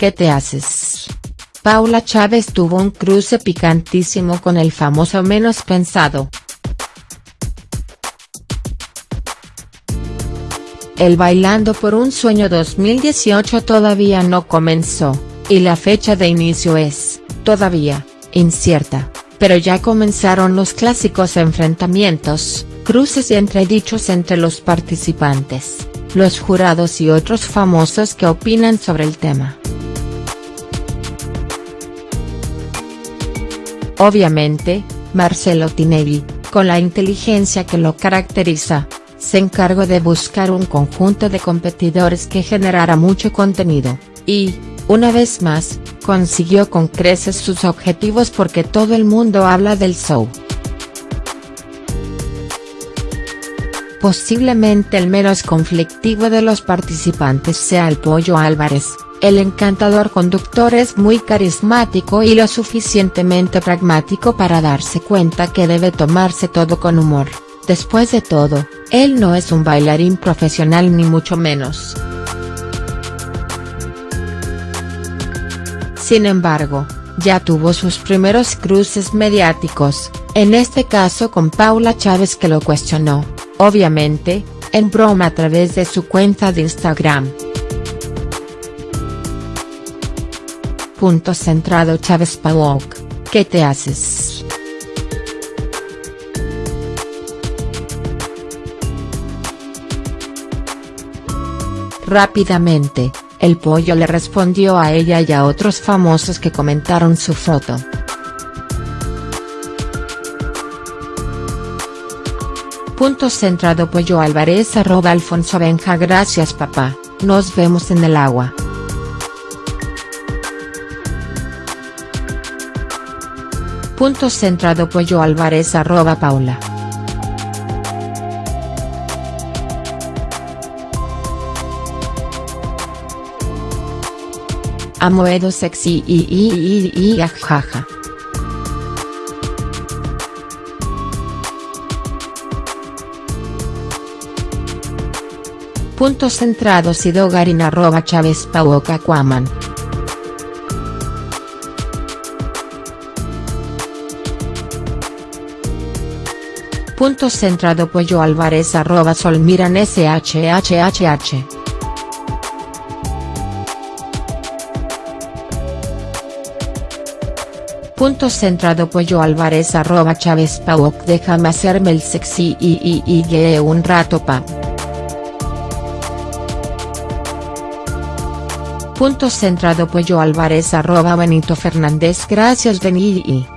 ¿qué te haces? Paula Chávez tuvo un cruce picantísimo con el famoso menos pensado. El Bailando por un Sueño 2018 todavía no comenzó, y la fecha de inicio es, todavía, incierta, pero ya comenzaron los clásicos enfrentamientos, cruces y entredichos entre los participantes, los jurados y otros famosos que opinan sobre el tema. Obviamente, Marcelo Tinelli, con la inteligencia que lo caracteriza, se encargó de buscar un conjunto de competidores que generara mucho contenido, y, una vez más, consiguió con creces sus objetivos porque todo el mundo habla del show. Posiblemente el menos conflictivo de los participantes sea el Pollo Álvarez, el encantador conductor es muy carismático y lo suficientemente pragmático para darse cuenta que debe tomarse todo con humor, después de todo, él no es un bailarín profesional ni mucho menos. Sin embargo, ya tuvo sus primeros cruces mediáticos, en este caso con Paula Chávez que lo cuestionó, obviamente, en broma a través de su cuenta de Instagram. Punto centrado Chávez Pawok, ¿qué te haces?. Rápidamente, el pollo le respondió a ella y a otros famosos que comentaron su foto. Punto centrado Pollo Álvarez arroba Alfonso Benja Gracias papá, nos vemos en el agua. Punto centrado Pollo Álvarez arroba Paula. Amoedo sexy y y y y jaja. Punto centrado Sidogarin arroba Chávez Pauoca Cuaman. Punto centrado Pollo Álvarez arroba Solmiran SHHHH. Punto centrado Pollo Álvarez arroba Chávez Pauok déjame hacerme el sexy y y un rato pa. Punto centrado Pollo Álvarez arroba Benito Fernández Gracias Beni